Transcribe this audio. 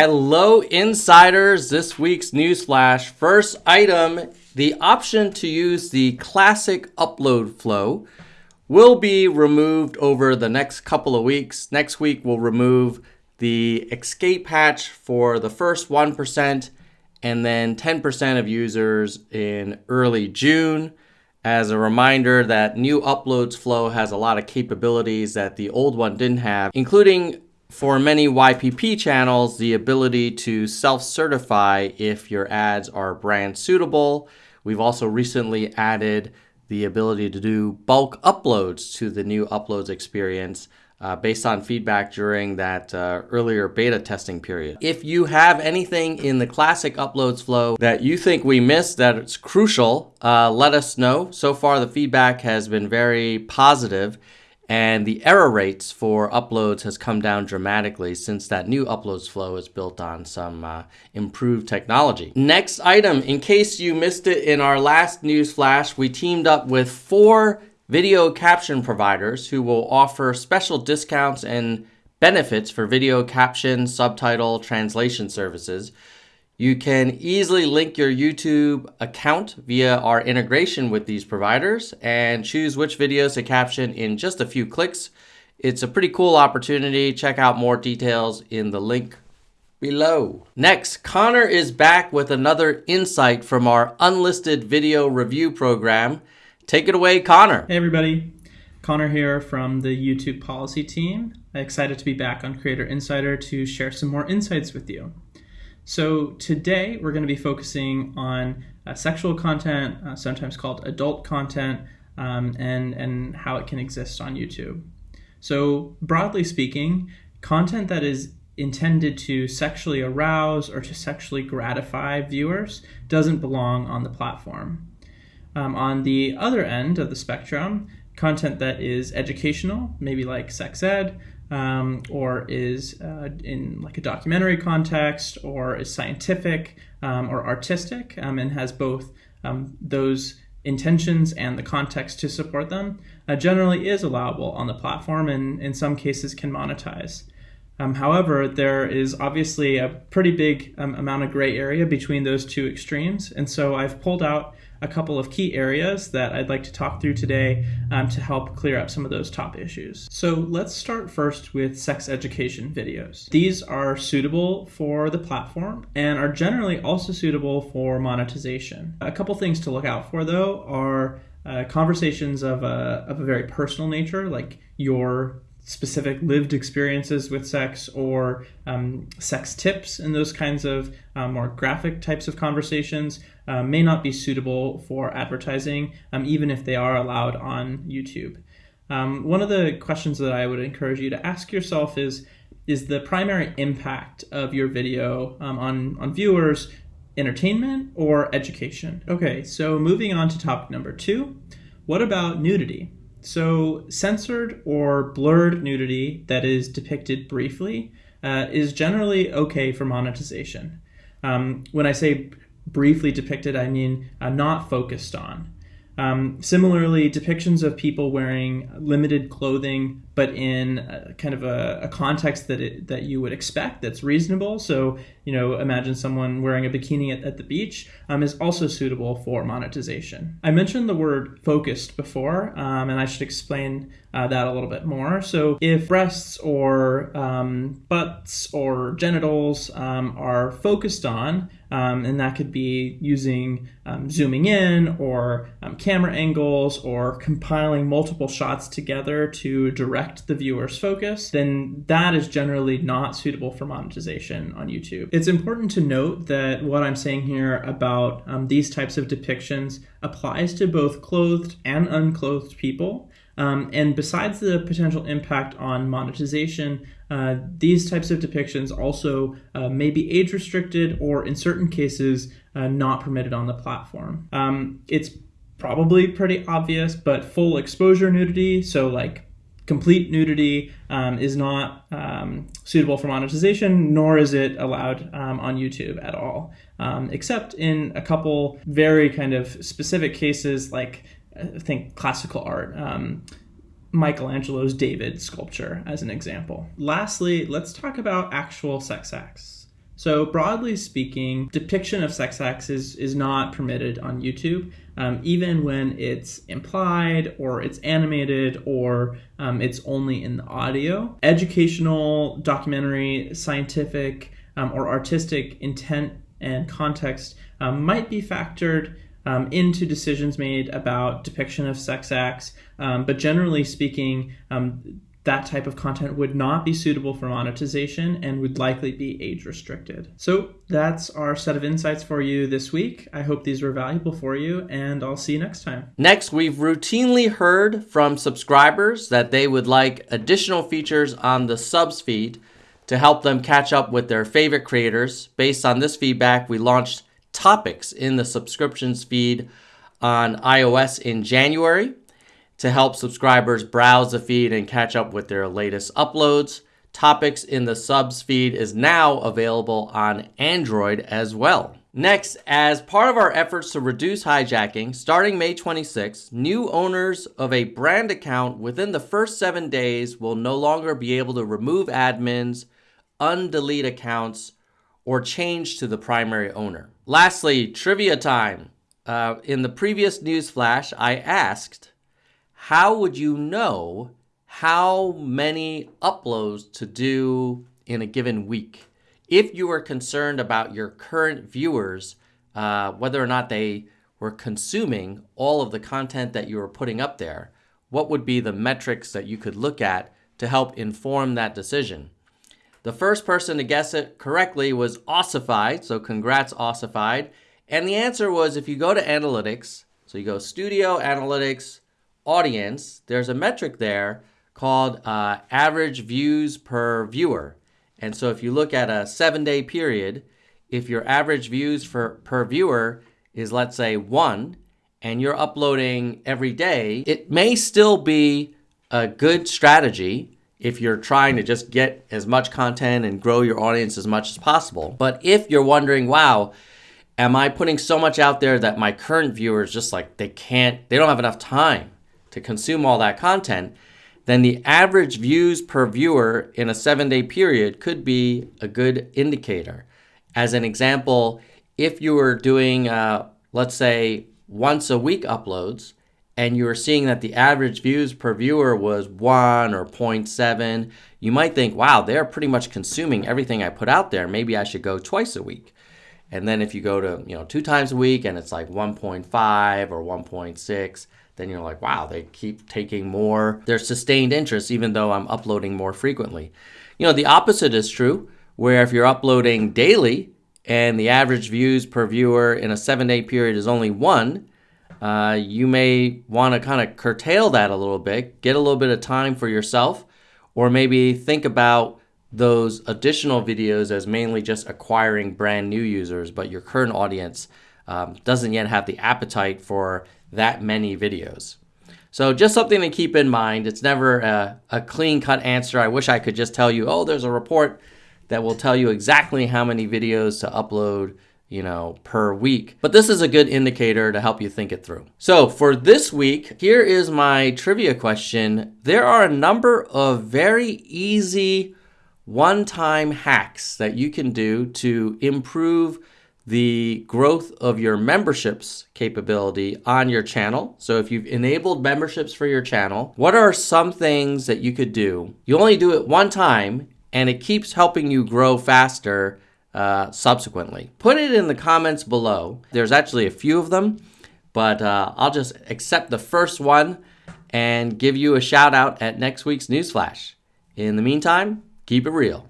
Hello, insiders. This week's news flash. First item the option to use the classic upload flow will be removed over the next couple of weeks. Next week, we'll remove the escape hatch for the first 1% and then 10% of users in early June. As a reminder that new uploads flow has a lot of capabilities that the old one didn't have, including for many YPP channels, the ability to self-certify if your ads are brand suitable. We've also recently added the ability to do bulk uploads to the new uploads experience uh, based on feedback during that uh, earlier beta testing period. If you have anything in the classic uploads flow that you think we missed that it's crucial, uh, let us know. So far, the feedback has been very positive and the error rates for uploads has come down dramatically since that new uploads flow is built on some uh, improved technology. Next item, in case you missed it in our last news flash, we teamed up with four video caption providers who will offer special discounts and benefits for video caption, subtitle, translation services. You can easily link your YouTube account via our integration with these providers and choose which videos to caption in just a few clicks. It's a pretty cool opportunity. Check out more details in the link below. Next, Connor is back with another insight from our unlisted video review program. Take it away, Connor. Hey, everybody. Connor here from the YouTube policy team. Excited to be back on Creator Insider to share some more insights with you. So today we're going to be focusing on uh, sexual content, uh, sometimes called adult content, um, and, and how it can exist on YouTube. So broadly speaking, content that is intended to sexually arouse or to sexually gratify viewers doesn't belong on the platform. Um, on the other end of the spectrum, content that is educational, maybe like sex ed, um, or is uh, in like a documentary context or is scientific um, or artistic um, and has both um, those intentions and the context to support them uh, generally is allowable on the platform and in some cases can monetize. Um, however, there is obviously a pretty big um, amount of gray area between those two extremes, and so I've pulled out a couple of key areas that I'd like to talk through today um, to help clear up some of those top issues. So let's start first with sex education videos. These are suitable for the platform and are generally also suitable for monetization. A couple things to look out for though are uh, conversations of a, of a very personal nature, like your specific lived experiences with sex or um, sex tips and those kinds of um, more graphic types of conversations uh, may not be suitable for advertising, um, even if they are allowed on YouTube. Um, one of the questions that I would encourage you to ask yourself is Is the primary impact of your video um, on, on viewers entertainment or education? Okay, so moving on to topic number two. What about nudity? So, censored or blurred nudity that is depicted briefly uh, is generally okay for monetization. Um, when I say briefly depicted, I mean uh, not focused on. Um, similarly, depictions of people wearing limited clothing, but in a, kind of a, a context that it, that you would expect that's reasonable. So, you know, imagine someone wearing a bikini at, at the beach um, is also suitable for monetization. I mentioned the word focused before, um, and I should explain uh, that a little bit more. So, if breasts or um, butts or genitals um, are focused on, um, and that could be using um, zooming in or um, camera angles or compiling multiple shots together to direct the viewer's focus, then that is generally not suitable for monetization on YouTube. It's important to note that what I'm saying here about um, these types of depictions applies to both clothed and unclothed people. Um, and besides the potential impact on monetization, uh, these types of depictions also uh, may be age restricted or, in certain cases, uh, not permitted on the platform. Um, it's probably pretty obvious, but full exposure nudity, so like complete nudity, um, is not um, suitable for monetization, nor is it allowed um, on YouTube at all, um, except in a couple very kind of specific cases like I think classical art. Um, Michelangelo's David sculpture as an example. Lastly, let's talk about actual sex acts. So, broadly speaking, depiction of sex acts is, is not permitted on YouTube, um, even when it's implied or it's animated or um, it's only in the audio. Educational, documentary, scientific, um, or artistic intent and context um, might be factored um, into decisions made about depiction of sex acts. Um, but generally speaking, um, that type of content would not be suitable for monetization and would likely be age restricted. So that's our set of insights for you this week. I hope these were valuable for you, and I'll see you next time. Next, we've routinely heard from subscribers that they would like additional features on the subs feed to help them catch up with their favorite creators. Based on this feedback, we launched topics in the subscriptions feed on iOS in January to help subscribers browse the feed and catch up with their latest uploads. Topics in the subs feed is now available on Android as well. Next, as part of our efforts to reduce hijacking, starting May 26, new owners of a brand account within the first seven days will no longer be able to remove admins, undelete accounts, or change to the primary owner. Lastly, trivia time. Uh, in the previous news flash, I asked how would you know how many uploads to do in a given week? If you were concerned about your current viewers, uh, whether or not they were consuming all of the content that you were putting up there, what would be the metrics that you could look at to help inform that decision? The first person to guess it correctly was Ossified, so congrats, Ossified. And the answer was if you go to Analytics, so you go Studio Analytics, audience, there's a metric there called uh, average views per viewer. And so if you look at a seven day period, if your average views for, per viewer is, let's say, one, and you're uploading every day, it may still be a good strategy if you're trying to just get as much content and grow your audience as much as possible. But if you're wondering, wow, am I putting so much out there that my current viewers just like they can't, they don't have enough time to consume all that content, then the average views per viewer in a seven day period could be a good indicator. As an example, if you were doing, uh, let's say, once a week uploads, and you were seeing that the average views per viewer was 1 or 0.7, you might think, wow, they're pretty much consuming everything I put out there. Maybe I should go twice a week. And then if you go to, you know, two times a week and it's like 1.5 or 1.6, then you're like, wow, they keep taking more. There's sustained interest even though I'm uploading more frequently. You know, the opposite is true, where if you're uploading daily and the average views per viewer in a seven day period is only one, uh, you may want to kind of curtail that a little bit, get a little bit of time for yourself, or maybe think about those additional videos as mainly just acquiring brand new users, but your current audience um, doesn't yet have the appetite for that many videos. So just something to keep in mind. It's never a, a clean cut answer. I wish I could just tell you, oh, there's a report that will tell you exactly how many videos to upload you know, per week. But this is a good indicator to help you think it through. So for this week, here is my trivia question. There are a number of very easy one-time hacks that you can do to improve the growth of your memberships capability on your channel. So if you've enabled memberships for your channel, what are some things that you could do? You only do it one time and it keeps helping you grow faster uh, subsequently. Put it in the comments below. There's actually a few of them, but uh, I'll just accept the first one and give you a shout out at next week's Newsflash. In the meantime, keep it real.